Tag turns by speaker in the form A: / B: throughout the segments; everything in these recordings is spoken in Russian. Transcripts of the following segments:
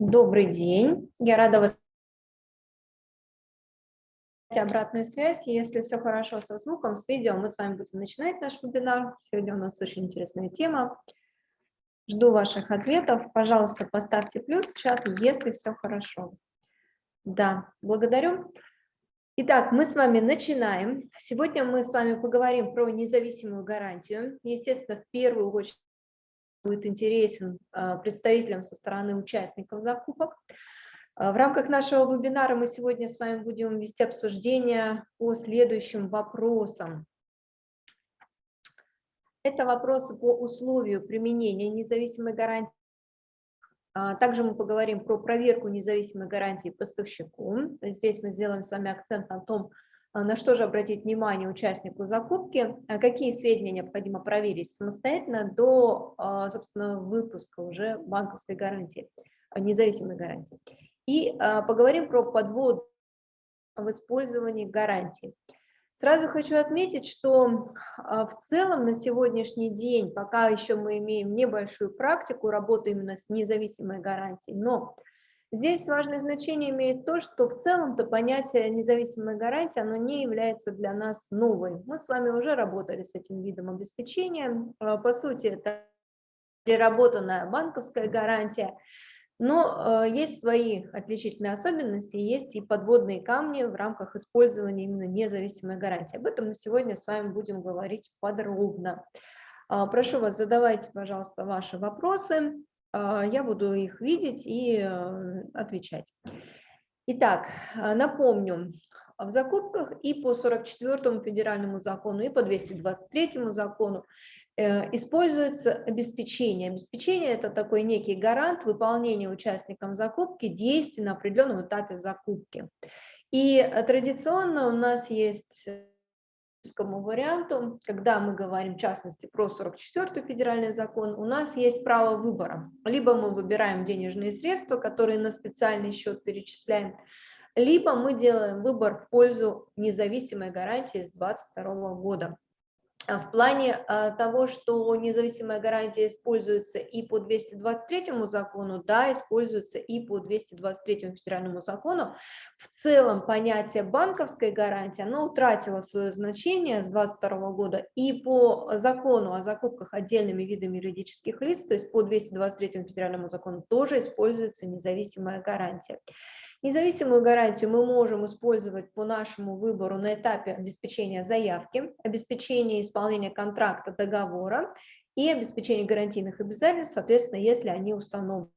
A: Добрый день. Я рада вас обратную связь. Если все хорошо со звуком, с видео, мы с вами будем начинать наш вебинар. Сегодня у нас очень интересная тема. Жду ваших ответов. Пожалуйста, поставьте плюс в чат, если все хорошо. Да, благодарю. Итак, мы с вами начинаем. Сегодня мы с вами поговорим про независимую гарантию. Естественно, в первую очередь будет интересен а, представителям со стороны участников закупок. А, в рамках нашего вебинара мы сегодня с вами будем вести обсуждение по следующим вопросам. Это вопросы по условию применения независимой гарантии. А, также мы поговорим про проверку независимой гарантии поставщику. Здесь мы сделаем с вами акцент на том, а, на что же обратить внимание участнику закупки, а какие сведения необходимо проверить самостоятельно до, а, собственно, выпуска уже банковской гарантии, независимой гарантии. И поговорим про подвод в использовании гарантии. Сразу хочу отметить, что в целом на сегодняшний день, пока еще мы имеем небольшую практику работы именно с независимой гарантией, но Здесь важное значение имеет то, что в целом-то понятие независимой гарантии, оно не является для нас новым. Мы с вами уже работали с этим видом обеспечения. А, по сути, это переработанная банковская гарантия, но э, есть свои отличительные особенности, есть и подводные камни в рамках использования именно независимой гарантии. Об этом мы сегодня с вами будем говорить подробно. А, прошу вас, задавайте, пожалуйста, ваши вопросы. А, я буду их видеть и э, отвечать. Итак, а, напомню, в закупках и по 44 федеральному закону, и по 223 закону э, используется обеспечение. Обеспечение – это такой некий гарант выполнения участникам закупки действий на определенном этапе закупки. И э, традиционно у нас есть варианту, когда мы говорим в частности про 44 федеральный закон, у нас есть право выбора. Либо мы выбираем денежные средства, которые на специальный счет перечисляем, либо мы делаем выбор в пользу независимой гарантии с 2022 года. А в плане а, того, что независимая гарантия используется и по 223 закону, да, используется и по 223 федеральному закону. В целом понятие банковской гарантии, оно утратило свое значение с 22 года и по закону о закупках отдельными видами юридических лиц, то есть по 223 федеральному закону тоже используется независимая гарантия. Независимую гарантию мы можем использовать по нашему выбору на этапе обеспечения заявки, обеспечения исполнения контракта, договора и обеспечения гарантийных обязательств, соответственно, если они установлены.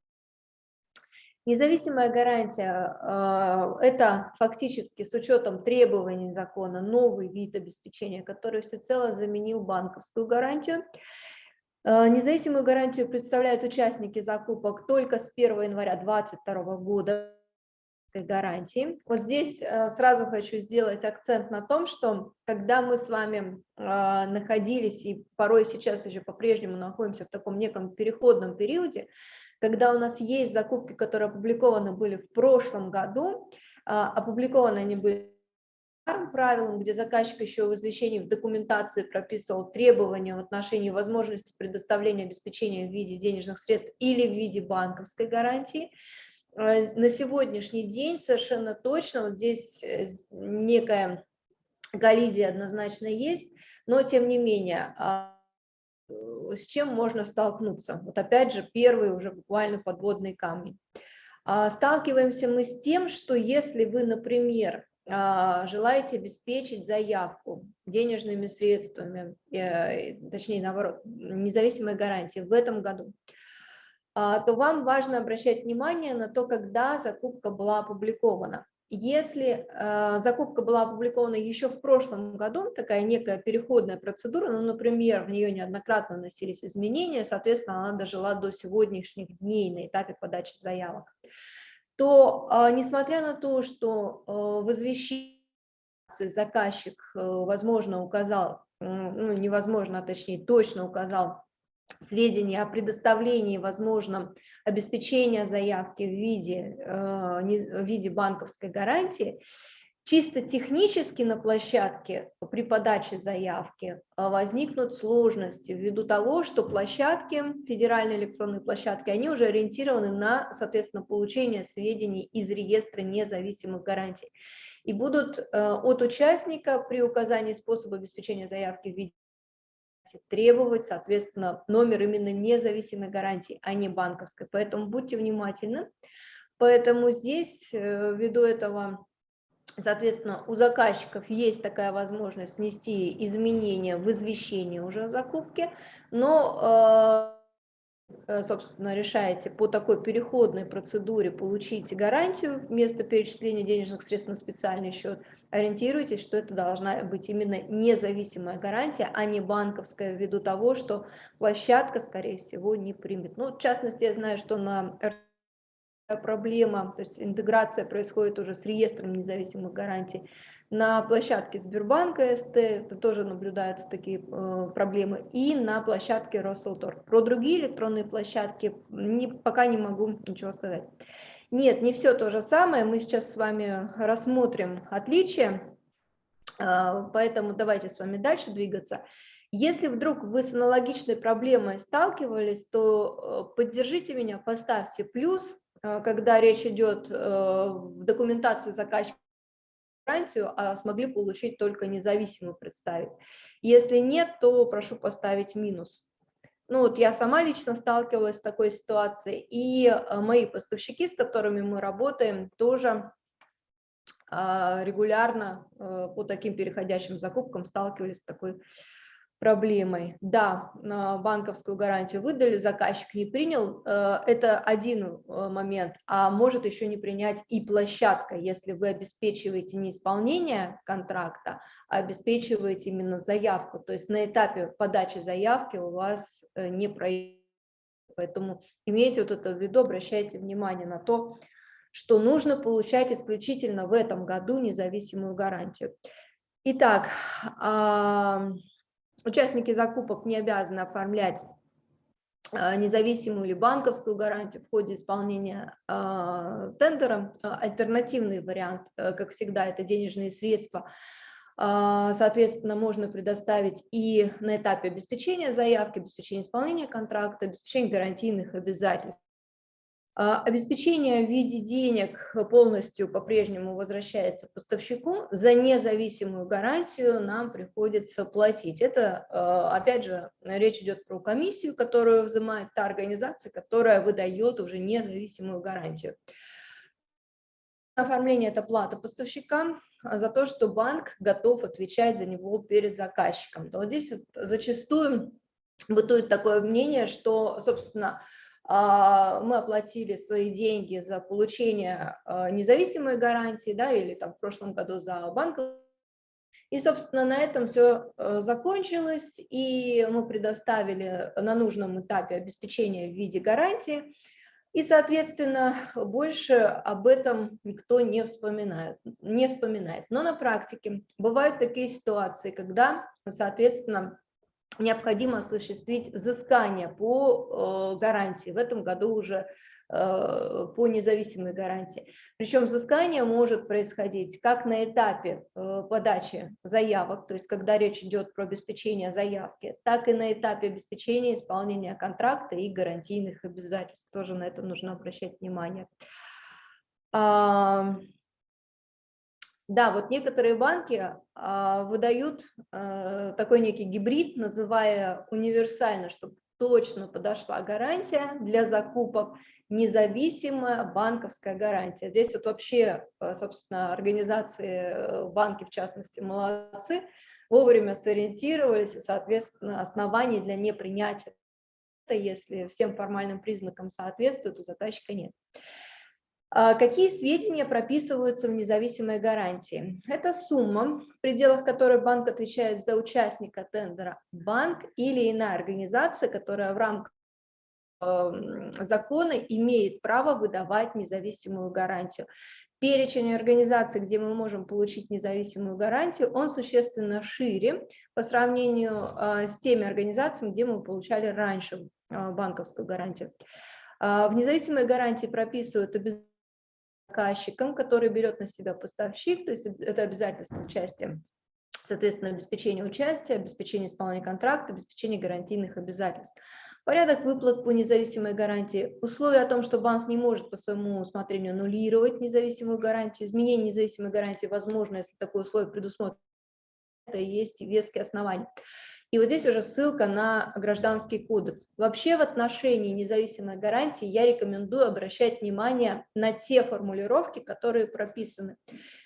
A: Независимая гарантия э, – это фактически с учетом требований закона новый вид обеспечения, который всецело заменил банковскую гарантию. Э, независимую гарантию представляют участники закупок только с 1 января 2022 года гарантии. Вот здесь э, сразу хочу сделать акцент на том, что когда мы с вами а, находились и порой сейчас еще по-прежнему находимся в таком неком переходном периоде, когда у нас есть закупки, которые опубликованы были в прошлом году, а, опубликованы они были правилам, где заказчик еще в извещении в документации прописывал требования в отношении возможности предоставления обеспечения в виде денежных средств или в виде банковской гарантии, на сегодняшний день совершенно точно, вот здесь э, некая коллизия однозначно есть, но тем не менее, а, с чем можно столкнуться? Вот опять же, первые уже буквально подводные камни. А, сталкиваемся мы с тем, что если вы, например, а, желаете обеспечить заявку денежными средствами, э, точнее, наоборот, независимой гарантии в этом году, то вам важно обращать внимание на то, когда закупка была опубликована. Если э, закупка была опубликована еще в прошлом году, такая некая переходная процедура, ну, например, в нее неоднократно вносились изменения, соответственно, она дожила до сегодняшних дней на этапе подачи заявок, то, э, несмотря на то, что э, в извещении заказчик, э, возможно, указал, ну, невозможно, а точнее, точно указал сведения о предоставлении возможном обеспечения заявки в виде, э, в виде банковской гарантии, Чисто технически на площадке при подаче заявки а, возникнут сложности ввиду того, что площадки, федеральные электронные площадки, они уже ориентированы на, соответственно, получение сведений из реестра независимых гарантий. И будут э, от участника при указании способа обеспечения заявки в виде требовать, соответственно, номер именно независимой гарантии, а не банковской. Поэтому будьте внимательны. Поэтому здесь, э, ввиду этого Соответственно, у заказчиков есть такая возможность внести изменения в извещение уже о закупке, но, э, э, собственно, решаете по такой переходной процедуре получить гарантию вместо перечисления денежных средств на специальный счет, ориентируйтесь, что это должна быть именно независимая гарантия, а не банковская, ввиду того, что площадка, скорее всего, не примет. Ну, в частности, я знаю, что на проблема, то есть интеграция происходит уже с реестром независимых гарантий. На площадке Сбербанка СТ тоже наблюдаются такие э, проблемы, и на площадке Росселтор. Про другие электронные площадки не, пока не могу ничего сказать. Нет, не все то же самое, мы сейчас с вами рассмотрим отличия, э, поэтому давайте с вами дальше двигаться. Если вдруг вы с аналогичной проблемой сталкивались, то э, поддержите меня, поставьте плюс, Э, когда речь идет э, в документации заказчика гарантию, а смогли получить только независимую представить. Если нет, то прошу поставить минус. Ну вот я сама лично сталкивалась с такой ситуацией, и э, мои поставщики, с которыми мы работаем, тоже а, регулярно по таким переходящим закупкам сталкивались с такой проблемой. Да, банковскую гарантию выдали, заказчик не принял, э, это один э, момент, а может еще не принять и площадка, если вы обеспечиваете не исполнение контракта, а обеспечиваете именно заявку, то есть на этапе подачи заявки у вас э, не происходит. Поэтому имейте вот это в виду, обращайте внимание на то, что нужно получать исключительно в этом году независимую гарантию. Итак, Участники закупок не обязаны оформлять а, независимую или банковскую гарантию в ходе исполнения э, тендера. Альтернативный вариант, э, как всегда, это денежные средства. Соответственно, можно предоставить и на этапе обеспечения заявки, обеспечения исполнения контракта, обеспечения гарантийных обязательств. А, обеспечение в виде денег полностью по-прежнему возвращается поставщику, за независимую гарантию нам приходится платить. Это, а, опять же, речь идет про комиссию, которую взимает та организация, которая выдает уже независимую гарантию. Оформление – это плата поставщика за то, что банк готов отвечать за него перед заказчиком. То вот здесь вот зачастую бытует такое мнение, что, собственно, а, мы оплатили свои деньги за получение а, независимой гарантии, да, или там в прошлом году за банковскую. И, собственно, на этом все э, закончилось, и мы предоставили на нужном этапе обеспечение в виде гарантии, и, соответственно, больше об этом никто не вспоминает, не вспоминает. Но на практике бывают такие ситуации, когда, соответственно, необходимо осуществить взыскание по э, гарантии. В этом году уже э, по независимой гарантии. Причем взыскание может происходить как на этапе э, подачи заявок, то есть когда речь идет про обеспечение заявки, так и на этапе обеспечения исполнения контракта и гарантийных обязательств. Тоже на это нужно обращать внимание. Да, вот некоторые банки а, выдают а, такой некий гибрид, называя универсально, чтобы точно подошла гарантия для закупок, независимая банковская гарантия. Здесь вот вообще, а, собственно, организации, э, банки в частности, молодцы, вовремя сориентировались, и, соответственно, оснований для непринятия, если всем формальным признакам соответствует, у заказчика нет. А какие сведения прописываются в независимой гарантии? Это сумма, в пределах которой банк отвечает за участника тендера, банк или иная организация, которая в рамках эм, закона имеет право выдавать независимую гарантию. Перечень организаций, где мы можем получить независимую гарантию, он существенно шире по сравнению э, с теми организациями, где мы получали раньше э, банковскую гарантию. А, в независимой гарантии прописывают обязательства заказчиком, который берет на себя поставщик, то есть это обязательство участия, соответственно, обеспечение участия, обеспечение исполнения контракта, обеспечение гарантийных обязательств. Порядок выплат по независимой гарантии. Условие о том, что банк не может по своему усмотрению аннулировать независимую гарантию. Изменение независимой гарантии возможно, если такое условие предусмотрено. Это и есть веские основания. И вот здесь уже ссылка на гражданский кодекс. Вообще в отношении независимой гарантии я рекомендую обращать внимание на те формулировки, которые прописаны.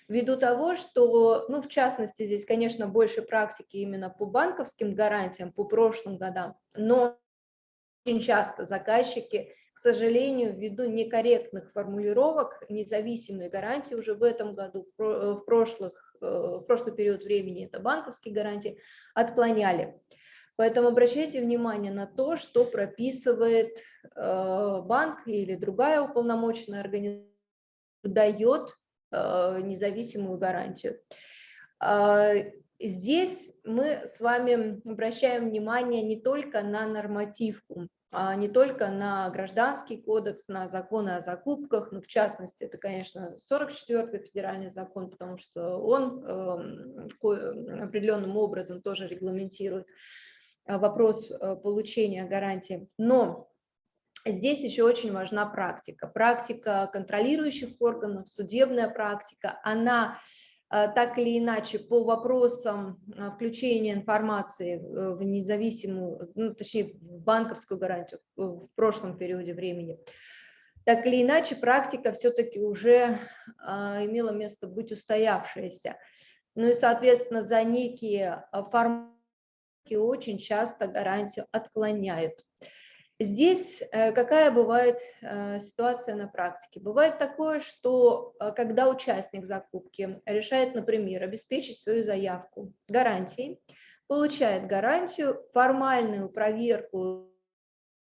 A: Ввиду того, что, ну, в частности, здесь, конечно, больше практики именно по банковским гарантиям, по прошлым годам, но очень часто заказчики, к сожалению, ввиду некорректных формулировок, независимые гарантии уже в этом году, в прошлых Э, в прошлый период времени, это банковские гарантии, отклоняли. Поэтому обращайте внимание на то, что прописывает э, банк или другая уполномоченная организация, дает э, независимую гарантию. Здесь мы с вами обращаем внимание не только на нормативку, а не только на гражданский кодекс, на законы о закупках, ну, в частности, это, конечно, 44-й федеральный закон, потому что он э, определенным образом тоже регламентирует э, вопрос э, получения гарантии. Но здесь еще очень важна практика. Практика контролирующих органов, судебная практика, она так или иначе по вопросам э, включения информации в независимую, ну, точнее, в банковскую гарантию в прошлом периоде времени, так или иначе практика все-таки уже имела место быть устоявшаяся. Ну и, соответственно, за некие форматы очень часто гарантию отклоняют. Здесь э, какая бывает э, ситуация на практике? Бывает такое, что э, когда участник закупки решает, например, обеспечить свою заявку гарантией, получает гарантию, формальную проверку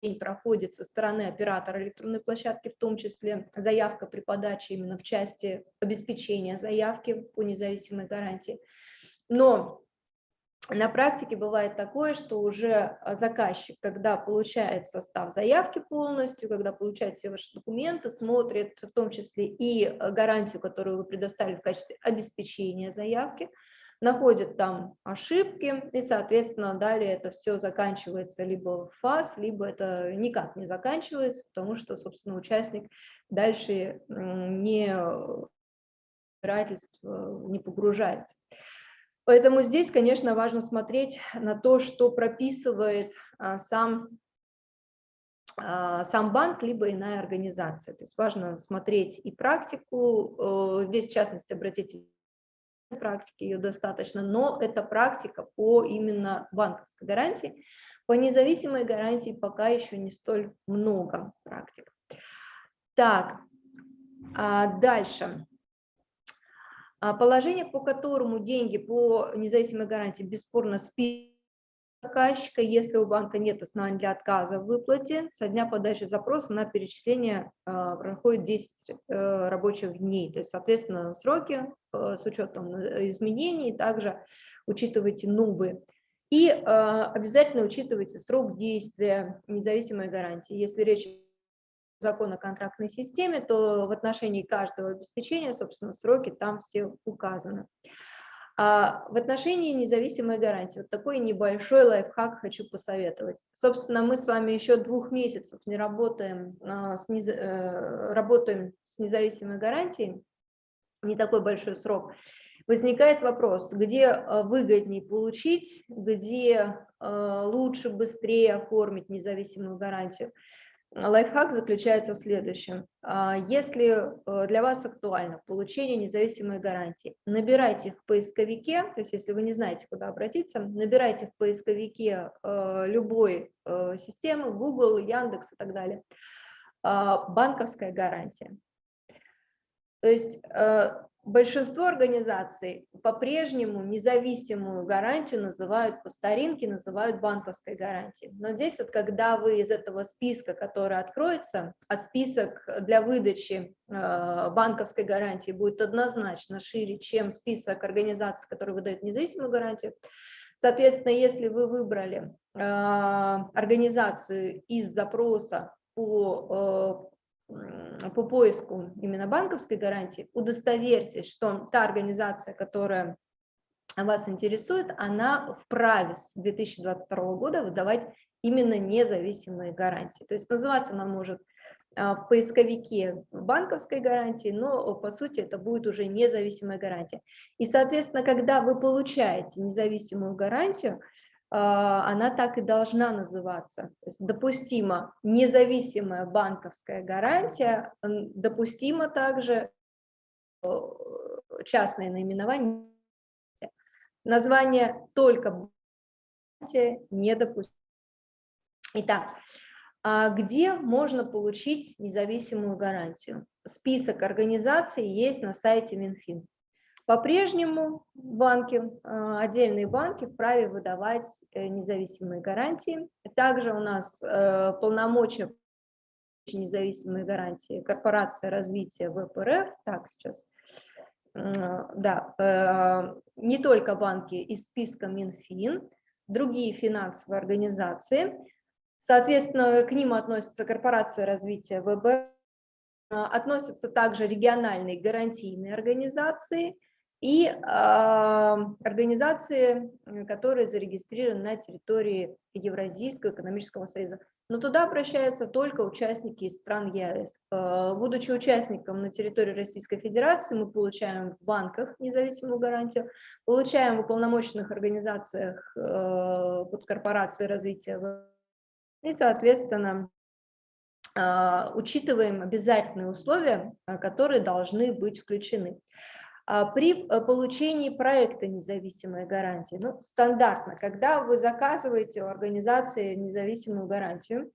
A: день проходит со стороны оператора электронной площадки, в том числе заявка при подаче именно в части обеспечения заявки по независимой гарантии. Но на практике бывает такое, что уже а, заказчик, когда получает состав заявки полностью, когда получает все ваши документы, смотрит в том числе и а, гарантию, которую вы предоставили в качестве обеспечения заявки, находит там ошибки, и, соответственно, далее это все заканчивается либо в фаз, либо это никак не заканчивается, потому что, собственно, участник дальше не разбирательство не погружается. Поэтому здесь, конечно, важно смотреть на то, что прописывает а, сам, а, сам банк, либо иная организация. То есть важно смотреть и практику, э, здесь, в частности, обратите практики ее достаточно, но это практика по именно банковской гарантии. По независимой гарантии пока еще не столь много практик. Так, а дальше. А положение, по которому деньги по независимой гарантии бесспорно списываются заказчика, если у банка нет оснований для отказа в выплате, со дня подачи запроса на перечисление э, проходит 10 э, рабочих дней. То есть, соответственно, сроки э, с учетом изменений, также учитывайте новые. И обязательно учитывайте срок действия независимой гарантии. Если речь закон о контрактной системе, то в отношении каждого обеспечения, собственно, сроки там все указаны. А в отношении независимой гарантии, вот такой небольшой лайфхак хочу посоветовать. Собственно, мы с вами еще двух месяцев не работаем, а, с, нез... Э, работаем с независимой гарантией, не такой большой срок. Возникает вопрос, где э, выгоднее получить, где э, лучше, быстрее оформить независимую гарантию. Лайфхак заключается в следующем. А, если э, для вас актуально получение независимой гарантии, набирайте в поисковике, то есть если вы не знаете, куда обратиться, набирайте в поисковике э, любой э, системы, Google, Яндекс и так далее, а, банковская гарантия. То есть Большинство организаций по-прежнему независимую гарантию называют по старинке, называют банковской гарантией. Но здесь вот когда вы из этого списка, который откроется, а список для выдачи э, банковской гарантии будет однозначно шире, чем список организаций, которые выдают независимую гарантию, соответственно, если вы выбрали э, организацию из запроса по по поиску именно банковской гарантии, удостоверьтесь, что та организация, которая вас интересует, она вправе с 2022 года выдавать именно независимые гарантии. То есть называться она может а, в поисковике банковской гарантии, но по сути это будет уже независимая гарантия. И, соответственно, когда вы получаете независимую гарантию, а, она так и должна называться. То есть допустима независимая банковская гарантия, допустимо также э, частное наименование. Название только недопустимо. Итак, а где можно получить независимую гарантию? Список организаций есть на сайте Минфин. По-прежнему банки, а, отдельные банки вправе выдавать э, независимые гарантии. Также у нас э, полномочия независимые гарантии корпорация развития ВПРФ, так сейчас, да, э, не только банки из списка Минфин, другие финансовые организации, соответственно, к ним относится корпорация развития ВБ, относятся также региональные гарантийные организации, и э, организации, которые зарегистрированы на территории Евразийского экономического союза. Но туда обращаются только участники из стран ЕАЭС. Э, будучи участником на территории Российской Федерации, мы получаем в банках независимую гарантию, получаем в уполномоченных организациях э, под корпорацией развития и, соответственно, э, учитываем обязательные условия, которые должны быть включены. А, при э, получении проекта независимой гарантии, ну, стандартно, когда вы заказываете у организации независимую гарантию,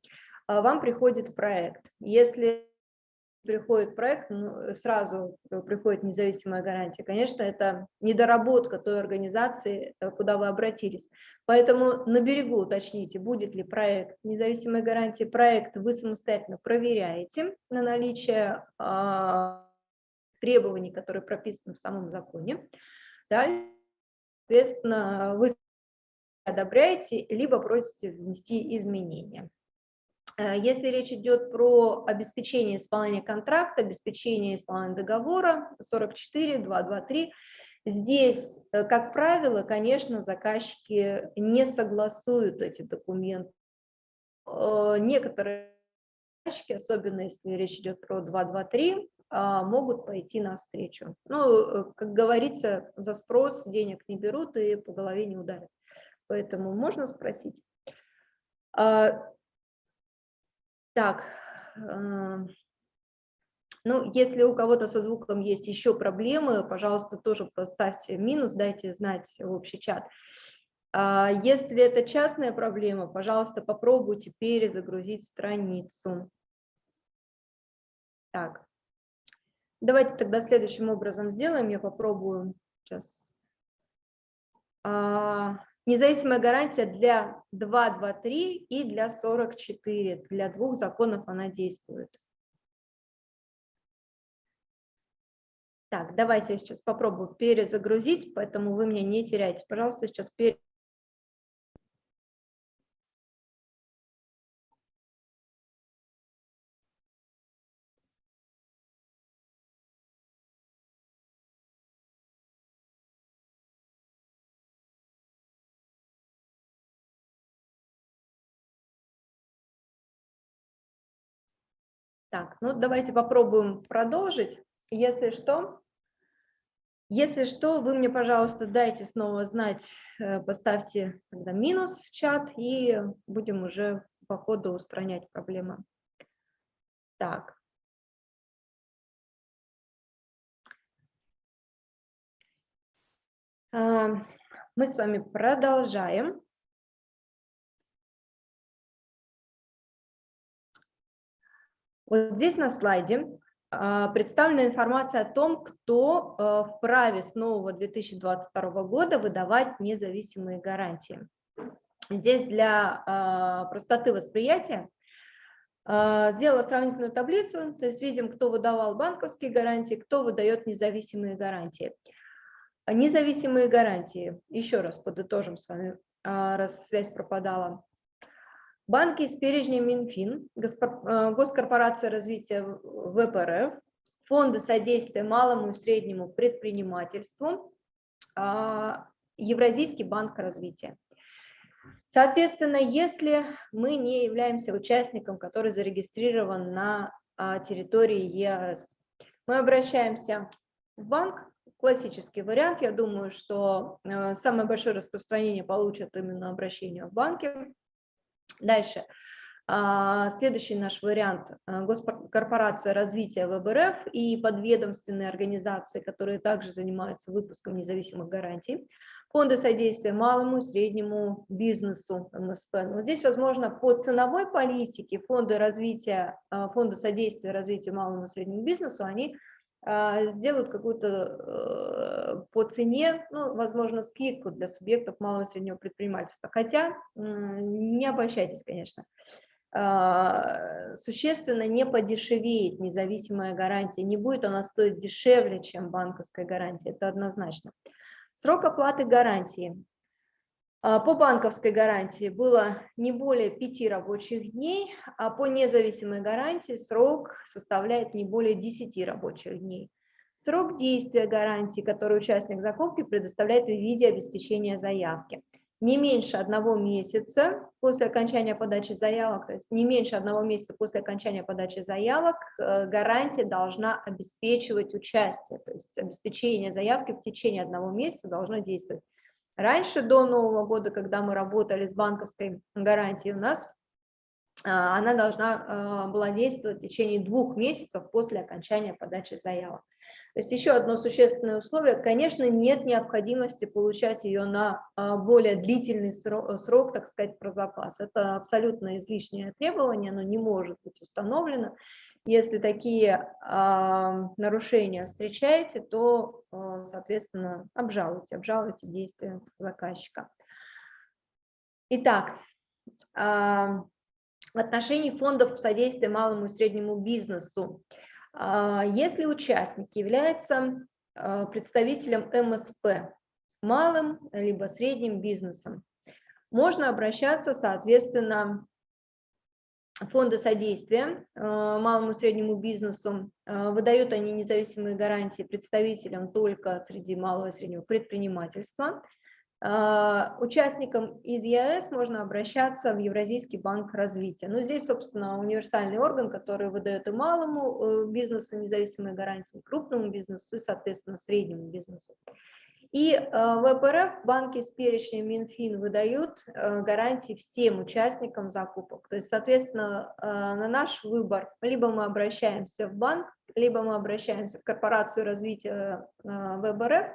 A: а, вам приходит проект. Если приходит проект, ну, сразу приходит независимая гарантия. Конечно, это недоработка той организации, э, куда вы обратились. Поэтому на берегу уточните, будет ли проект независимой гарантии. Проект вы самостоятельно проверяете на наличие а, требований, которые прописаны в самом законе. Далее, соответственно, вы одобряете, либо просите внести изменения. Э, если речь идет про обеспечение исполнения контракта, обеспечение исполнения договора 44.223, здесь, э, как правило, конечно, заказчики не согласуют эти документы. Э, некоторые заказчики, особенно если речь идет про 223, а, могут пойти навстречу. Ну, э, как говорится, за спрос денег не берут и по голове не ударят. Поэтому можно спросить. А, так, а, ну, если у кого-то со звуком есть еще проблемы, пожалуйста, тоже поставьте минус, дайте знать в общий чат. Если это частная проблема, пожалуйста, попробуйте перезагрузить страницу. Так, Давайте тогда следующим образом сделаем. Я попробую сейчас. А, независимая гарантия для 2.2.3 и для 44. Для двух законов она действует. Так, давайте я сейчас попробую перезагрузить, поэтому вы меня не теряйте. Пожалуйста, сейчас перезагрузить. Так, ну давайте попробуем продолжить. Если что, если что, вы мне, пожалуйста, дайте снова знать, э, поставьте тогда минус в чат, и будем уже по ходу устранять проблемы. Так. А, мы с вами продолжаем. Вот здесь на слайде а, представлена информация о том, кто а, вправе с нового 2022 года выдавать независимые гарантии. Здесь для а, простоты восприятия сделала сравнительную таблицу, то есть видим, кто выдавал банковские гарантии, кто выдает независимые гарантии. Независимые гарантии, еще раз подытожим с вами, раз связь пропадала. Банки из перечня Минфин, э, Госкорпорация развития ВПРФ, Фонды содействия малому и среднему предпринимательству, а, Евразийский банк развития. Соответственно, если мы не являемся участником, который зарегистрирован на а, территории ЕАЭС, мы обращаемся в банк, классический вариант, я думаю, что э, самое большое распространение получат именно обращение в банке. Дальше. А, следующий наш вариант э, – госкорпорация развития ВБРФ и подведомственные организации, которые также занимаются выпуском независимых гарантий. Фонды содействия малому и среднему бизнесу МСП. Но вот здесь, возможно, по ценовой политике фонды, развития, э, фонды содействия развитию малому и среднему бизнесу, они сделают какую-то по цене, ну, возможно, скидку для субъектов малого и среднего предпринимательства. Хотя не обольщайтесь, конечно. А, существенно не подешевеет независимая гарантия, не будет она стоить дешевле, чем банковская гарантия, это однозначно. Срок оплаты гарантии. А, по банковской гарантии было не более пяти рабочих дней, а по независимой гарантии срок составляет не более 10 рабочих дней. Срок действия гарантии, который участник закупки предоставляет в виде обеспечения заявки – не меньше одного месяца после окончания подачи заявок, то есть не меньше одного месяца после окончания подачи заявок, э, гарантия должна обеспечивать участие, то есть обеспечение заявки в течение одного месяца должно действовать. Раньше, до Нового года, когда мы работали с банковской гарантией, у нас а, она должна а, была действовать в течение двух месяцев после окончания подачи заявок. То есть еще одно существенное условие, конечно, нет необходимости получать ее на а, более длительный срок, срок так сказать, про запас. Это абсолютно излишнее требование, оно не может быть установлено. Если такие нарушения встречаете, то, соответственно, обжалуйте, обжалуйте действия заказчика. Итак, в отношении фондов содействия малому и среднему бизнесу. А, если участник является а, представителем МСП, малым либо средним бизнесом, можно обращаться, соответственно, фонды содействия а, малому и среднему бизнесу. Выдают они независимые гарантии представителям только среди малого и среднего предпринимательства – а, участникам из ЕАЭС можно обращаться в Евразийский банк развития. Но ну, здесь, собственно, универсальный орган, который выдает и малому э, бизнесу независимые гарантии, и крупному бизнесу, и, соответственно, среднему бизнесу. И э, ВПРФ, банки с перечнем Минфин выдают э, гарантии всем участникам закупок. То есть, соответственно, на наш выбор либо мы обращаемся в банк, либо мы обращаемся в корпорацию развития ВБРФ,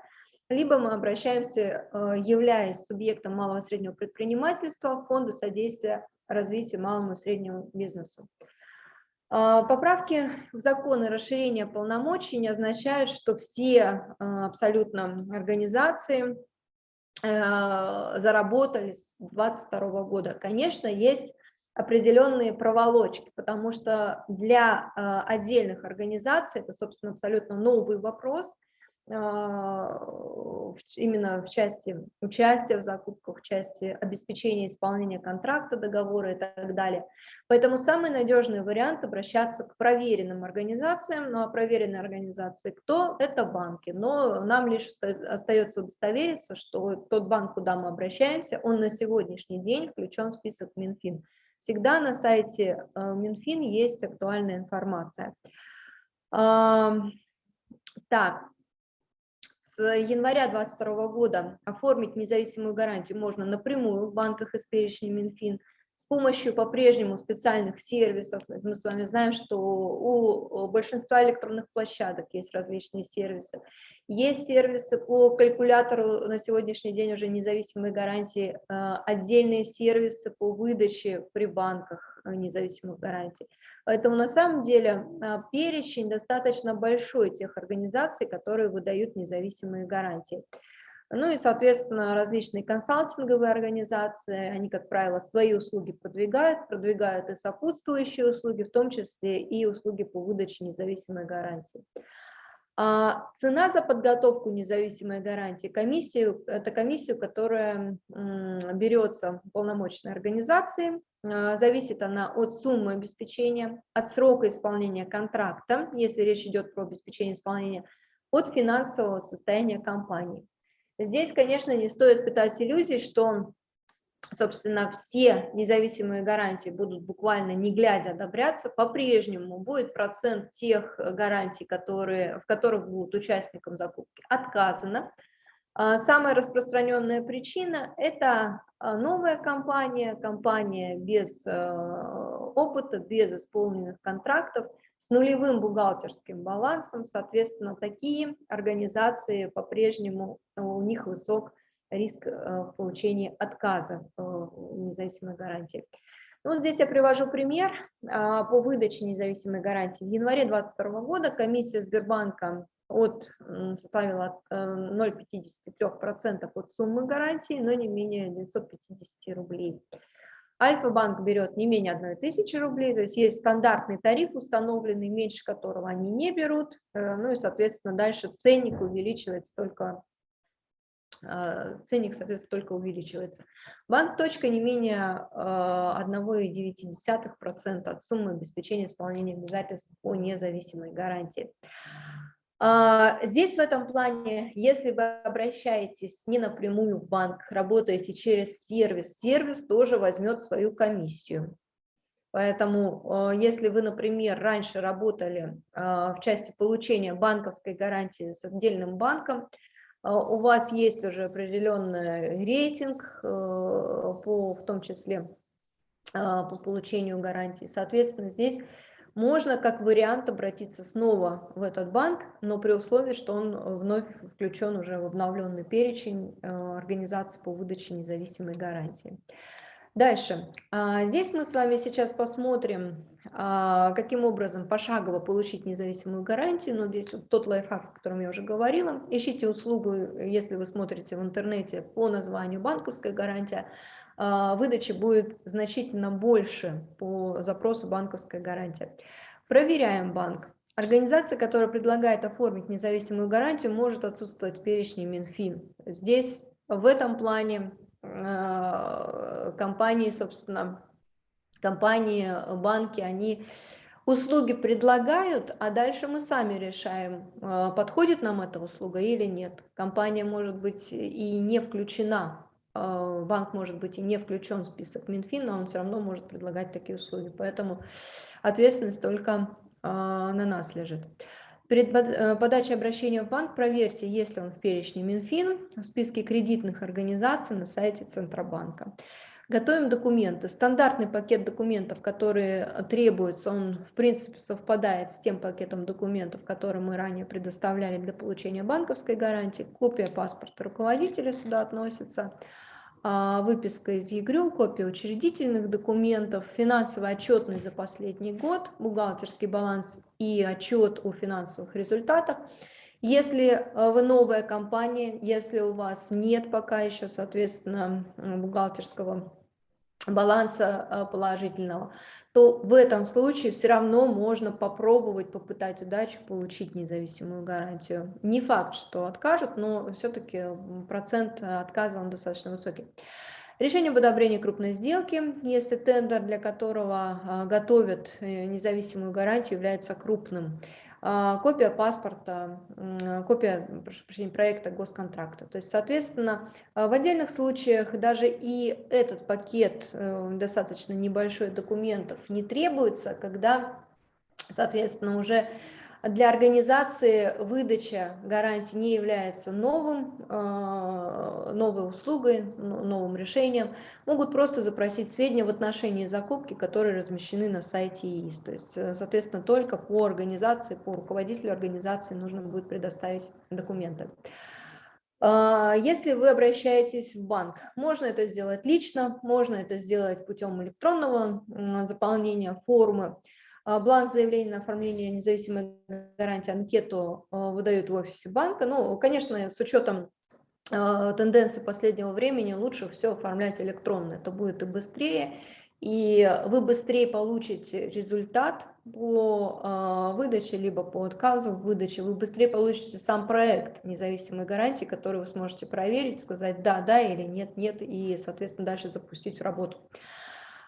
A: либо мы обращаемся, э, являясь субъектом малого и среднего предпринимательства, в фонды содействия развитию малому и среднему бизнесу. А, поправки в законы расширения полномочий не означают, что все э, абсолютно организации э, заработали с 2022 года. Конечно, есть определенные проволочки, потому что для отдельных организаций, это, собственно, абсолютно новый вопрос, а, именно в части участия в закупках, в части обеспечения исполнения контракта, договора и так далее. Поэтому самый надежный вариант обращаться к проверенным организациям. Ну а проверенные организации кто? Это банки. Но нам лишь остается удостовериться, что тот банк, куда мы обращаемся, он на сегодняшний день включен в список Минфин. Всегда на сайте э, Минфин есть актуальная информация. Так, с января 2022 года оформить независимую гарантию можно напрямую в банках из перечня Минфин с помощью по-прежнему специальных сервисов. Мы с вами знаем, что у большинства электронных площадок есть различные сервисы. Есть сервисы по калькулятору на сегодняшний день уже независимые гарантии, а, отдельные сервисы по выдаче при банках а, независимых гарантий. Поэтому на самом деле а, перечень достаточно большой тех организаций, которые выдают независимые гарантии. Ну и, соответственно, различные консалтинговые организации, они, как правило, свои услуги продвигают, продвигают и сопутствующие услуги, в том числе и услуги по выдаче независимой гарантии. А цена за подготовку независимой гарантии, комиссию, это комиссию, которая берется полномочной организации, а, зависит она от суммы обеспечения, от срока исполнения контракта, если речь идет про обеспечение исполнения, от финансового состояния компании. Здесь, конечно, не стоит питать иллюзий, что собственно, все независимые гарантии будут буквально не глядя одобряться, по-прежнему будет процент тех гарантий, которые, в которых будут участникам закупки, отказано. А, самая распространенная причина – это а, новая компания, компания без а, опыта, без исполненных контрактов, с нулевым бухгалтерским балансом, соответственно, такие организации по-прежнему у них высок риск э, в получении отказа независимой гарантии. Ну, вот здесь я привожу пример по выдаче независимой гарантии. В январе 2022 года комиссия Сбербанка от, составила 0,53% э, от суммы гарантии, но не менее 950 рублей. Альфа-банк берет не менее 1 тысячи рублей, то есть есть стандартный тариф установленный, меньше которого они не берут, э, ну и, соответственно, дальше ценник увеличивается только а, ценник, соответственно, только увеличивается. Банк точка не менее 1,9% а, от суммы обеспечения исполнения обязательств по независимой гарантии. А, здесь в этом плане, если вы обращаетесь не напрямую в банк, работаете через сервис, сервис тоже возьмет свою комиссию. Поэтому, если вы, например, раньше работали в части получения банковской гарантии с отдельным банком, а, у вас есть уже определенный рейтинг, по, в том числе а, по получению гарантии. Соответственно, здесь можно как вариант обратиться снова в этот банк, но при условии, что он вновь включен уже в обновленный перечень э, организаций по выдаче независимой гарантии. Дальше. А, здесь мы с вами сейчас посмотрим, а, каким образом пошагово получить независимую гарантию. Но здесь вот тот лайфхак, о котором я уже говорила. Ищите услугу, если вы смотрите в интернете по названию банковская гарантия. А, выдачи будет значительно больше по запросу банковская гарантия. Проверяем банк. Организация, которая предлагает оформить независимую гарантию, может отсутствовать в перечне Минфин. Здесь в этом плане Э, компании, собственно, компании, банки, они услуги предлагают, а дальше мы сами решаем, э, подходит нам эта услуга или нет. Компания может быть и не включена, банк может быть и не включен в список Минфин, но он все равно может предлагать такие услуги. Поэтому ответственность только на нас лежит. Перед э, подачей обращения в банк проверьте, есть ли он в перечне Минфин, в списке кредитных организаций на сайте Центробанка. Готовим документы. Стандартный пакет документов, которые требуются, он в принципе совпадает с тем пакетом документов, который мы ранее предоставляли для получения банковской гарантии. Копия паспорта руководителя сюда относится. А, выписка из ЕГРЮ, копия учредительных документов, финансовая отчетность за последний год, бухгалтерский баланс и отчет о финансовых результатах. Если э, вы новая компания, если у вас нет пока еще, соответственно, бухгалтерского баланса э, положительного, то в этом случае все равно можно попробовать, попытать удачу, получить независимую гарантию. Не факт, что откажут, но все-таки процент отказа он достаточно высокий. Решение об одобрении крупной сделки, если тендер, для которого э, готовят э, независимую гарантию, является крупным. А, копия паспорта, копия, прошу прощения, проекта госконтракта. То есть, соответственно, а, в отдельных случаях даже и этот пакет э, достаточно небольшой документов не требуется, когда, соответственно, уже для организации выдача гарантии не является новым, а, новой услугой, новым решением. Могут просто запросить сведения в отношении закупки, которые размещены на сайте ИИС. То есть, э, соответственно, только по организации, по руководителю организации нужно будет предоставить документы. А, если вы обращаетесь в банк, можно это сделать лично, можно это сделать путем электронного заполнения формы. А, бланк заявления на оформление независимой гарантии анкету а, выдают в офисе банка. Ну, конечно, с учетом а, тенденции последнего времени лучше все оформлять электронно. Это будет и быстрее, и вы быстрее получите результат по выдаче, либо по отказу в выдаче, вы быстрее получите сам проект независимой гарантии, который вы сможете проверить, сказать да, да или нет, нет, и, соответственно, дальше запустить в работу.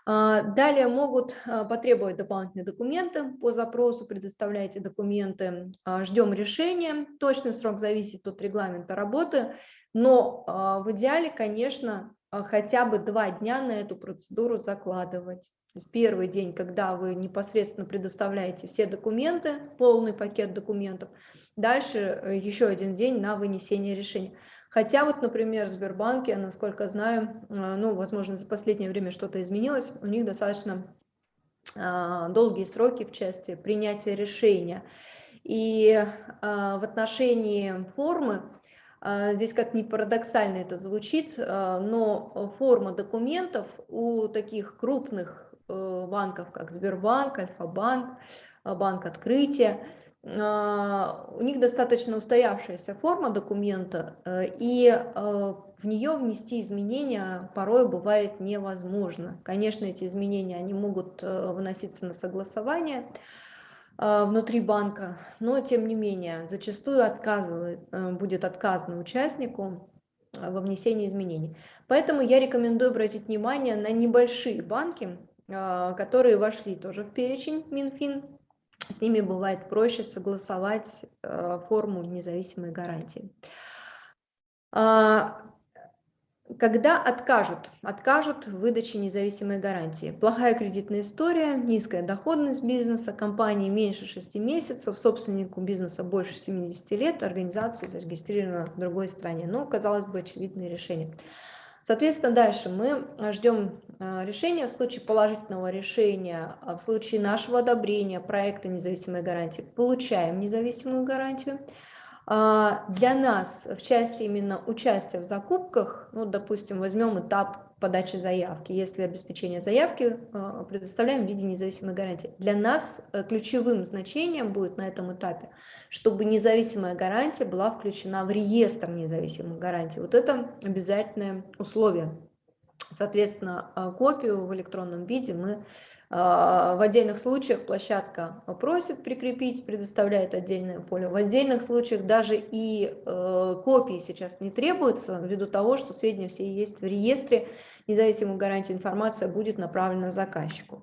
A: А, далее могут а, потребовать дополнительные документы по запросу, предоставляйте документы, а, ждем решения. Точный срок зависит от регламента работы, но в идеале, конечно, хотя бы два дня на эту процедуру закладывать. То есть первый день, когда вы непосредственно предоставляете все документы, полный пакет документов, дальше э, еще один день на вынесение решения. Хотя вот, например, в Сбербанке, насколько знаю, э, ну, возможно, за последнее время что-то изменилось, у них достаточно а, долгие сроки в части принятия решения. И а, в отношении формы, а, здесь как ни парадоксально это звучит, но форма документов у таких крупных э, банков, как Сбербанк, Альфа-банк, Банк Открытия, у них достаточно устоявшаяся форма документа, э, и э, в нее внести изменения порой бывает невозможно. Конечно, эти изменения они могут э, выноситься на согласование внутри банка, но тем не менее зачастую отказывает, будет отказано участнику во внесении изменений. Поэтому я рекомендую обратить внимание на небольшие банки, которые вошли тоже в перечень Минфин с ними бывает проще согласовать э, форму независимой гарантии. А, когда откажут? Откажут в выдаче независимой гарантии. Плохая кредитная история, низкая доходность бизнеса, компании меньше 6 месяцев, собственнику бизнеса больше 70 лет, организация зарегистрирована в другой стране. Ну, казалось бы, очевидное решение. Соответственно, дальше мы а, ждем а, решения. В случае положительного решения, а, в случае нашего одобрения проекта независимой гарантии, получаем независимую гарантию. Для нас в части именно участия в закупках, ну, допустим, возьмем этап подачи заявки. Если обеспечение заявки предоставляем в виде независимой гарантии. Для нас э, ключевым значением будет на этом этапе, чтобы независимая гарантия была включена в реестр независимых гарантий. Вот это обязательное условие. Соответственно, э, копию в электронном виде мы в отдельных случаях площадка просит прикрепить, предоставляет отдельное поле. В отдельных случаях даже и э, копии сейчас не требуются, ввиду того, что сведения все есть в реестре, независимой гарантии информация будет направлена заказчику.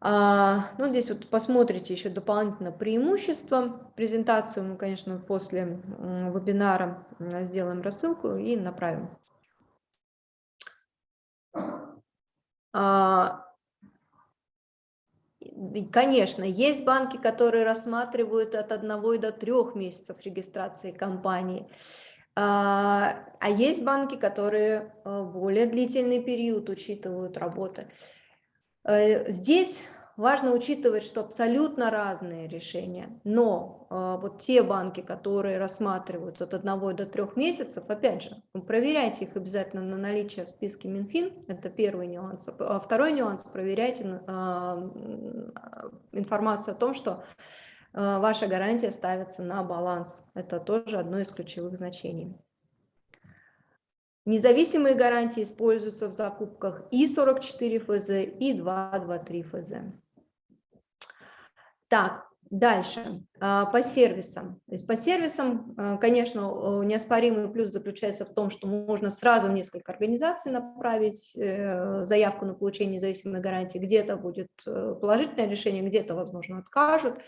A: А, ну, здесь вот посмотрите еще дополнительно преимущества. Презентацию мы, конечно, после вебинара сделаем рассылку и направим. Конечно, есть банки, которые рассматривают от одного до трех месяцев регистрации компании, а, а есть банки, которые э, более длительный период учитывают работы. Э, здесь Важно учитывать, что абсолютно разные решения, но э, вот те банки, которые рассматривают от одного до трех месяцев, опять же, проверяйте их обязательно на наличие в списке Минфин, это первый нюанс. А второй нюанс, проверяйте э, информацию о том, что э, ваша гарантия ставится на баланс. Это тоже одно из ключевых значений. Независимые гарантии используются в закупках и 44 ФЗ, и 223 ФЗ. Так, дальше, а, по сервисам. То есть по сервисам, а, конечно, неоспоримый плюс заключается в том, что можно сразу в несколько организаций направить э, заявку на получение независимой гарантии. Где-то будет э, положительное решение, где-то, возможно, откажут.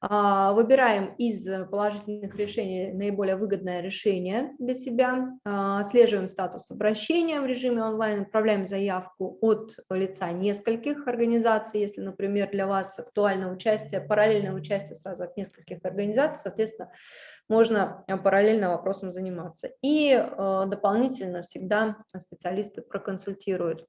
A: А, выбираем из положительных решений наиболее выгодное решение для себя, а, отслеживаем статус обращения в режиме онлайн, отправляем заявку от лица нескольких организаций, если, например, для вас актуально участие, параллельное участие сразу от нескольких организаций, соответственно, можно параллельно вопросом заниматься. И а, дополнительно всегда специалисты проконсультируют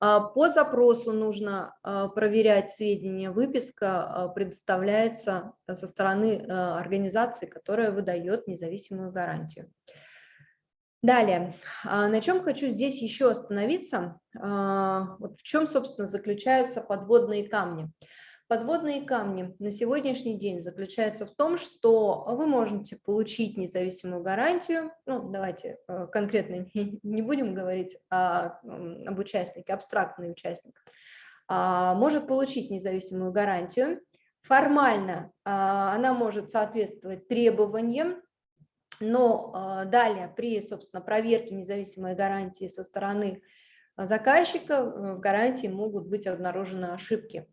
A: по запросу нужно а, проверять сведения. Выписка а, предоставляется со стороны организации, которая выдает независимую гарантию. Далее, на чем хочу здесь еще остановиться, вот в чем, собственно, заключаются подводные камни. Подводные камни на сегодняшний день заключаются в том, что вы можете получить независимую гарантию, ну, давайте э, конкретно не будем говорить о, об участнике, абстрактный участник, а, может получить независимую гарантию. Формально а, она может соответствовать требованиям, но а, далее при, собственно, проверке независимой гарантии со стороны заказчика э, в гарантии могут быть обнаружены ошибки.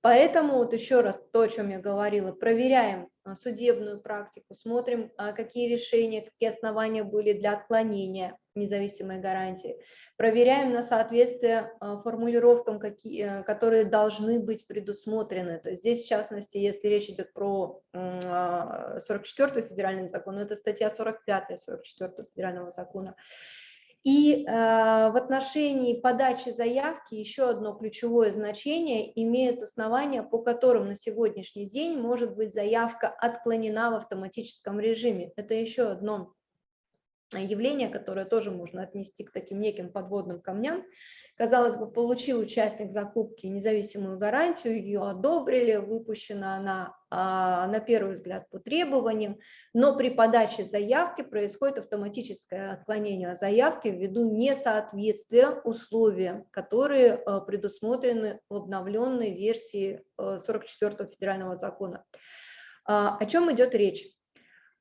A: Поэтому вот еще раз то, о чем я говорила, проверяем а, судебную практику, смотрим, а, какие решения, какие основания были для отклонения независимой гарантии, проверяем на соответствие а, формулировкам, какие, которые должны быть предусмотрены. То есть здесь, в частности, если речь идет про 44 федеральный закон, это статья 45 44 федерального закона, и э, в отношении подачи заявки еще одно ключевое значение имеют основания, по которым на сегодняшний день может быть заявка отклонена в автоматическом режиме. Это еще одно явление, которое тоже можно отнести к таким неким подводным камням. Казалось бы, получил участник закупки независимую гарантию, ее одобрили, выпущена она а, на первый взгляд по требованиям, но при подаче заявки происходит автоматическое отклонение заявки ввиду несоответствия условиям, которые а, предусмотрены в обновленной версии 44 а, федерального закона. О чем идет речь?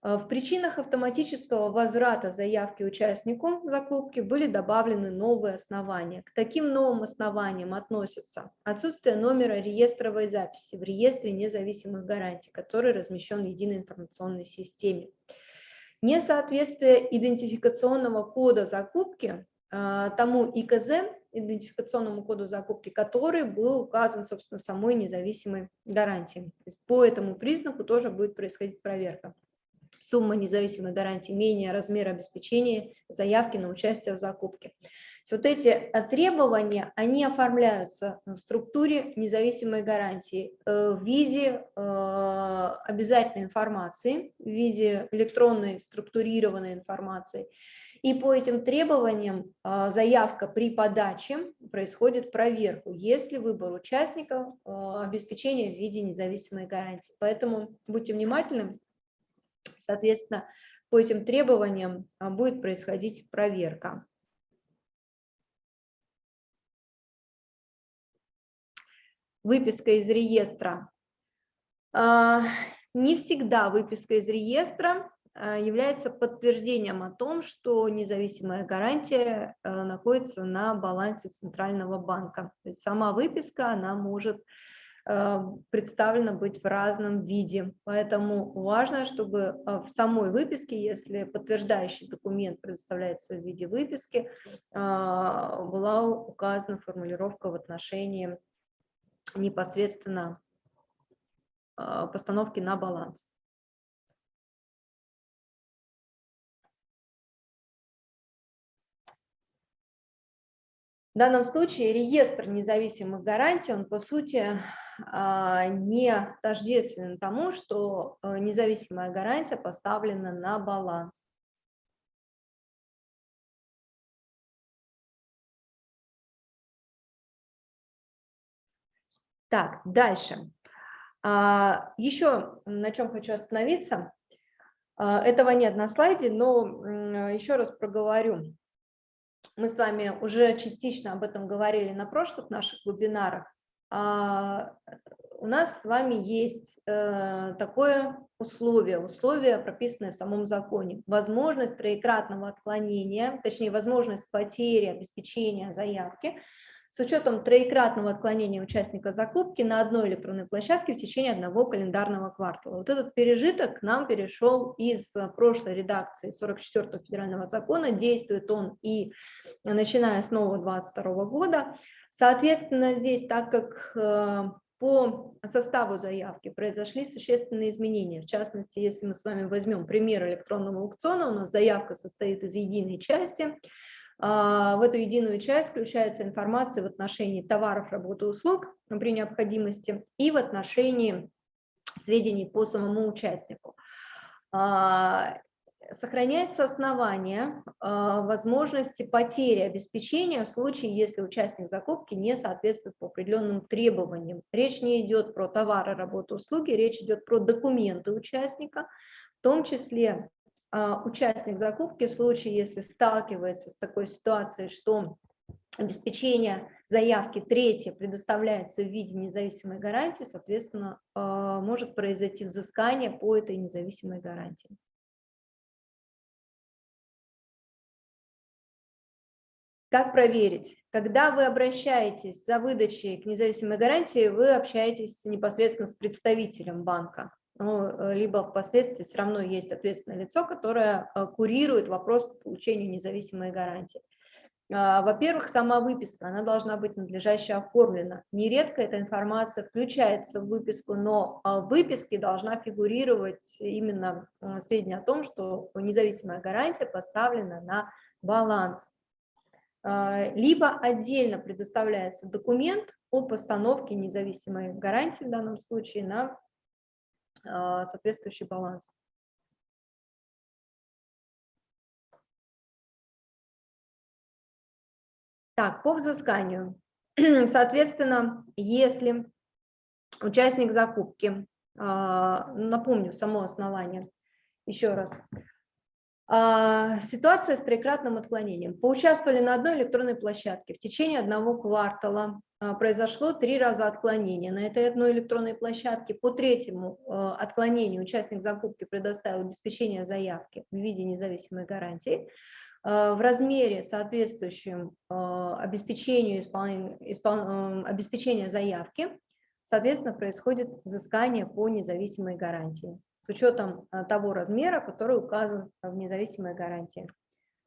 A: Э, в причинах автоматического возврата заявки участнику закупки были добавлены новые основания. К таким новым основаниям относятся отсутствие номера реестровой записи в реестре независимых гарантий, который размещен в единой информационной системе. Несоответствие идентификационного кода закупки э, тому ИКЗ, идентификационному коду закупки, который был указан, собственно, самой независимой гарантией. по этому признаку тоже будет происходить проверка сумма независимой гарантии менее размера обеспечения заявки на участие в закупке. Вот эти э, требования, они оформляются в структуре независимой гарантии э, в виде э, обязательной информации, в виде электронной структурированной информации. И по этим требованиям заявка при подаче происходит проверку, если выбор участников обеспечения в виде независимой гарантии. Поэтому будьте внимательны, Соответственно, по этим требованиям а, будет происходить проверка. Выписка из реестра. А, не всегда выписка из реестра а, является подтверждением о том, что независимая гарантия находится на балансе Центрального банка. То есть сама выписка, она может представлено быть в разном виде. Поэтому важно, чтобы э, в самой выписке, если подтверждающий документ предоставляется в виде выписки, э, была указана формулировка в отношении непосредственно постановки на баланс. В данном случае реестр независимых гарантий, он по сути а, не тождественен тому, что э, независимая гарантия поставлена на баланс. Так, дальше. А, еще на чем хочу остановиться. А, этого нет на слайде, но еще раз проговорю мы с вами уже частично об этом говорили на прошлых наших вебинарах, а, у нас с вами есть э, такое условие, условие, прописанное в самом законе, возможность троекратного отклонения, точнее, возможность потери обеспечения заявки с учетом троекратного отклонения участника закупки на одной электронной площадке в течение одного календарного квартала. Вот этот пережиток к нам перешел из прошлой редакции 44 федерального закона, действует он и начиная с нового 22 года. Соответственно, здесь, так как э, по составу заявки произошли существенные изменения. В частности, если мы с вами возьмем пример электронного аукциона, у нас заявка состоит из единой части, в эту единую часть включается информация в отношении товаров, работы, услуг при необходимости и в отношении сведений по самому участнику. А, сохраняется основание э, возможности потери обеспечения в случае, если участник закупки не соответствует по определенным требованиям. Речь не идет про товары, работу, услуги, речь идет про документы участника, в том числе участник закупки в случае, если сталкивается с такой ситуацией, что обеспечение заявки третье предоставляется в виде независимой гарантии, соответственно, э, может произойти взыскание по этой независимой гарантии. Как проверить? Когда вы обращаетесь за выдачей к независимой гарантии, вы общаетесь непосредственно с представителем банка. Ну, э, либо впоследствии все равно есть ответственное лицо, которое э, курирует вопрос по получению независимой гарантии. А, во-первых, сама выписка, она должна быть надлежаще оформлена. Нередко эта информация включается в выписку, но а, в выписке должна фигурировать именно а, сведения о том, что независимая гарантия поставлена на баланс. Либо отдельно предоставляется документ о постановке независимой гарантии в данном случае на соответствующий баланс. Так, по взысканию. Соответственно, если участник закупки, а, напомню, само основание, еще раз, а, Ситуация с троекратным отклонением. Поучаствовали на одной электронной площадке. В течение одного квартала а, произошло три раза отклонения на этой одной электронной площадке. По третьему отклонению участник закупки предоставил обеспечение заявки в виде независимой гарантии. Э, в размере, соответствующем обеспечению испол... обеспечения заявки, соответственно, происходит взыскание по независимой гарантии с учетом того размера, который указан в независимой гарантии.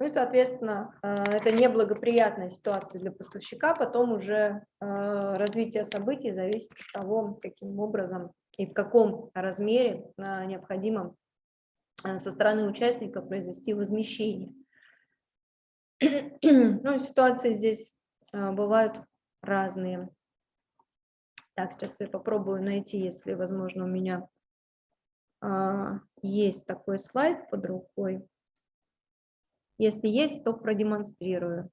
A: Ну и, соответственно, это неблагоприятная ситуация для поставщика, потом уже развитие событий зависит от того, каким образом и в каком размере необходимо со стороны участника произвести возмещение. Ну, ситуации здесь бывают разные. Так, сейчас я попробую найти, если, возможно, у меня есть такой слайд под рукой. Если есть, то продемонстрирую.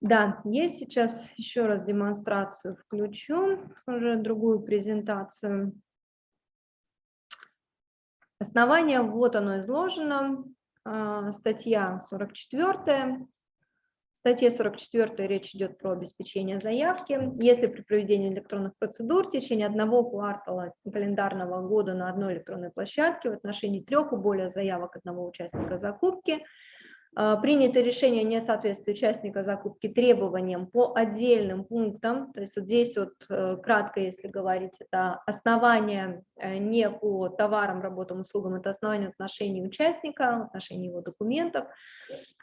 A: Да, есть сейчас еще раз демонстрацию включу, уже другую презентацию. Основание, вот оно изложено, а, статья 44. В статье 44 речь идет про обеспечение заявки. Если при проведении электронных процедур в течение одного квартала календарного года на одной электронной площадке в отношении трех и более заявок одного участника закупки – принято решение о несоответствии участника закупки требованиям по отдельным пунктам, то есть вот здесь вот э, кратко, если говорить, это основание э, не по товарам, работам, услугам, это основание отношений участника, отношений его документов,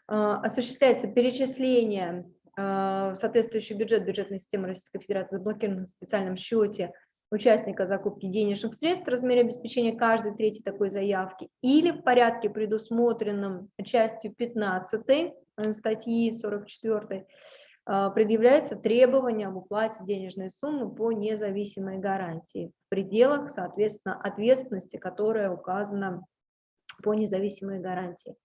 A: а, осуществляется перечисление э, в соответствующий бюджет. Бюджетной системы Российской Федерации заблокирован в специальном счете участника закупки денежных средств в размере обеспечения каждой третьей такой заявки или в порядке, предусмотренном частью 15 э, статьи 44, э, предъявляется требование об уплате денежной суммы по независимой гарантии в пределах, соответственно, ответственности, которая указана по независимой гарантии.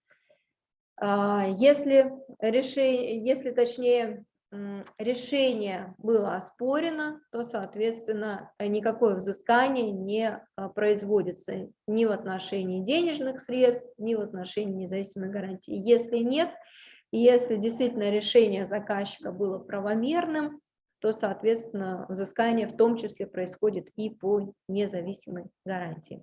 A: А, если, решение, если точнее решение было оспорено, то, соответственно, никакое взыскание не а, производится ни в отношении денежных средств, ни в отношении независимой гарантии. Если нет, если действительно решение заказчика было правомерным, то, соответственно, взыскание в том числе происходит и по независимой гарантии.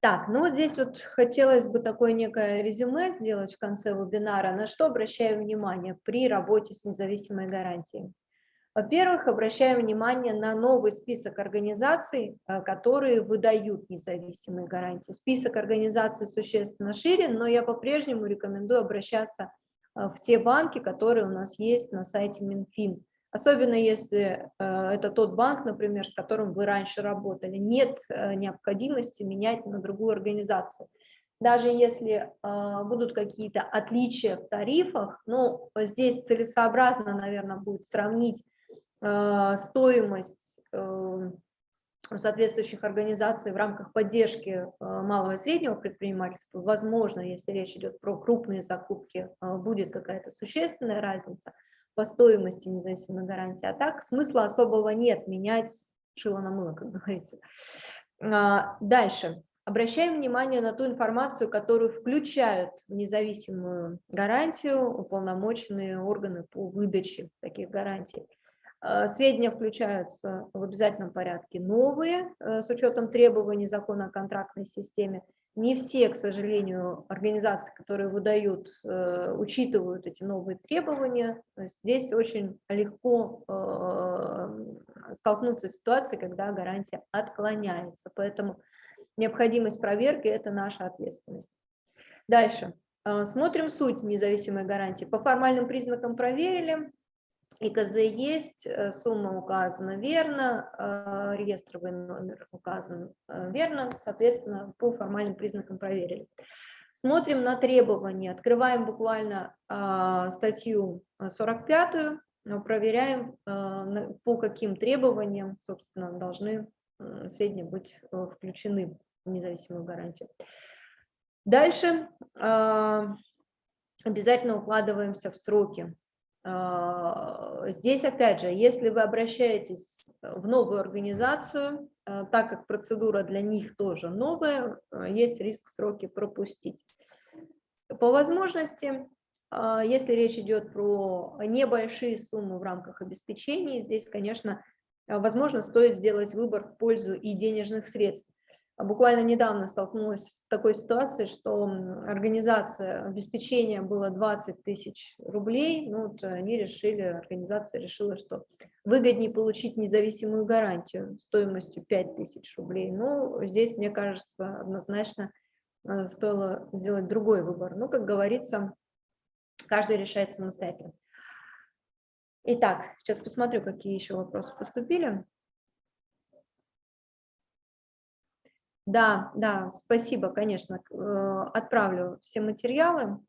A: Так, ну вот здесь вот хотелось бы такое некое резюме сделать в конце вебинара, на что обращаю внимание при работе с независимой гарантией. Во-первых, обращаем внимание на новый список организаций, э, которые выдают независимые гарантии. Список организаций существенно шире, но я по-прежнему рекомендую обращаться э, в те банки, которые у нас есть на сайте Минфин. Особенно если э, это тот банк, например, с которым вы раньше работали. Нет необходимости менять на другую организацию даже если э, будут какие-то отличия в тарифах, ну, здесь целесообразно, наверное, будет сравнить э, стоимость э, соответствующих организаций в рамках поддержки э, малого и среднего предпринимательства. Возможно, если речь идет про крупные закупки, э, будет какая-то существенная разница по стоимости независимой гарантии. А так смысла особого нет менять шило на мыло, как говорится. А, дальше. Обращаем внимание на ту информацию, которую включают в независимую гарантию уполномоченные органы по выдаче таких гарантий. Э, сведения включаются в обязательном порядке новые, э, с учетом требований закона о контрактной системе. Не все, к сожалению, организации, которые выдают, э, учитывают эти новые требования. То есть здесь очень легко столкнуться с ситуацией, когда гарантия отклоняется. Поэтому необходимость проверки – это наша ответственность. Дальше. А, смотрим суть независимой гарантии. По формальным признакам проверили. ИКЗ есть, э, сумма указана верно, а, реестровый номер указан э, верно, соответственно, по формальным признакам проверили. Смотрим на требования, открываем буквально статью 45, проверяем, по каким требованиям, собственно, должны сведения быть э, включены независимую гарантию. Дальше обязательно укладываемся в сроки. А, здесь, опять же, если вы обращаетесь в новую организацию, а, так как процедура для них тоже новая, есть риск сроки пропустить. По возможности, если речь идет про небольшие суммы в рамках обеспечения, здесь, конечно, возможно, стоит сделать выбор в пользу и денежных средств. А буквально недавно столкнулась с такой ситуацией, что организация обеспечения было 20 тысяч рублей, ну, вот они решили, организация решила, что выгоднее получить независимую гарантию стоимостью 5 тысяч рублей. Ну, здесь, мне кажется, однозначно э, стоило сделать другой выбор. Ну, как говорится, каждый решает самостоятельно. Итак, сейчас посмотрю, какие еще вопросы поступили. Да, да, спасибо, конечно. Э, отправлю все материалы.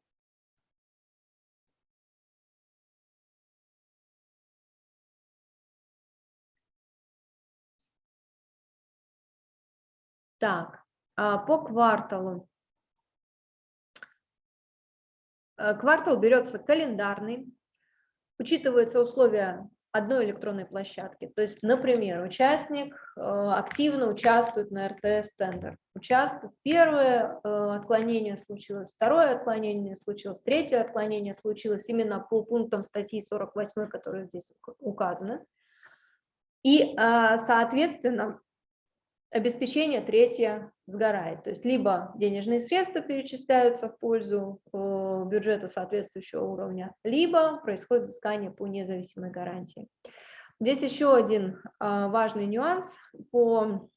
A: Так, а по кварталу. Э, квартал берется календарный, учитываются условия одной электронной площадки. То есть, например, участник э, активно участвует на РТС-тендер. Участвует, первое э, отклонение случилось, второе отклонение случилось, третье отклонение случилось именно по пунктам статьи 48, которые здесь указаны. И, э, соответственно, обеспечение третье сгорает. То есть либо денежные средства перечисляются в пользу э, бюджета соответствующего уровня, либо происходит взыскание по независимой гарантии. Здесь еще один э, важный нюанс по,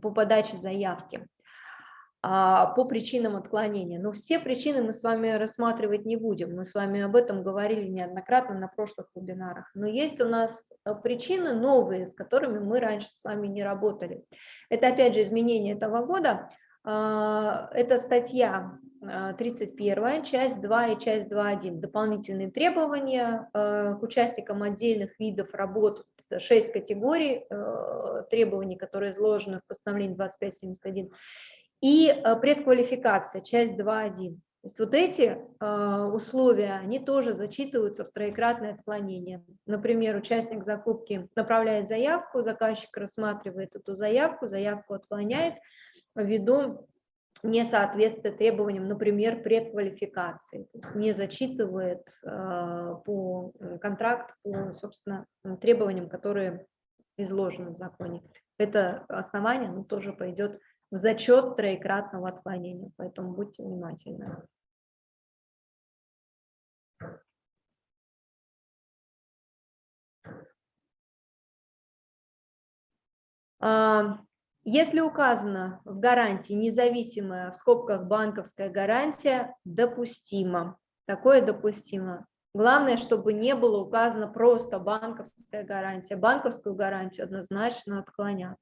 A: по подаче заявки. А, по причинам отклонения. Но все причины мы с вами рассматривать не будем. Мы с вами об этом говорили неоднократно на прошлых вебинарах. Но есть у нас э, причины новые, с которыми мы раньше с вами не работали. Это опять же изменение этого года. А, это статья 31, а, часть 2 и часть 2.1. Дополнительные требования э, к участникам отдельных видов работ 6 категорий э, требований, которые изложены в постановлении 2571, и э, предквалификация, часть 2.1. То есть вот эти э, условия, они тоже зачитываются в троекратное отклонение. Например, участник закупки направляет заявку, заказчик рассматривает эту заявку, заявку отклоняет ввиду несоответствия требованиям, например, предквалификации, то есть не зачитывает э, по контракт по, собственно, требованиям, которые изложены в законе. Это основание ну, тоже пойдет в зачет троекратного отклонения, поэтому будьте внимательны. А, если указано в гарантии независимая, в скобках банковская гарантия, допустимо. Такое допустимо. Главное, чтобы не было указано просто банковская гарантия. Банковскую гарантию однозначно отклонят.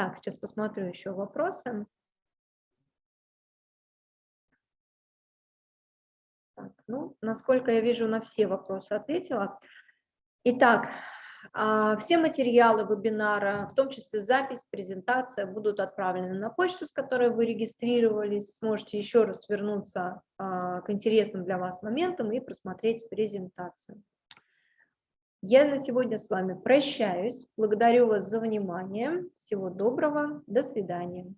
A: Так, сейчас посмотрю еще вопросы. Так, ну, насколько я вижу, на все вопросы ответила. Итак, а, все материалы вебинара, в том числе запись, презентация, будут отправлены на почту, с которой вы регистрировались. Сможете еще раз вернуться а, к интересным для вас моментам и просмотреть презентацию. Я на сегодня с вами прощаюсь. Благодарю вас за внимание. Всего доброго. До свидания.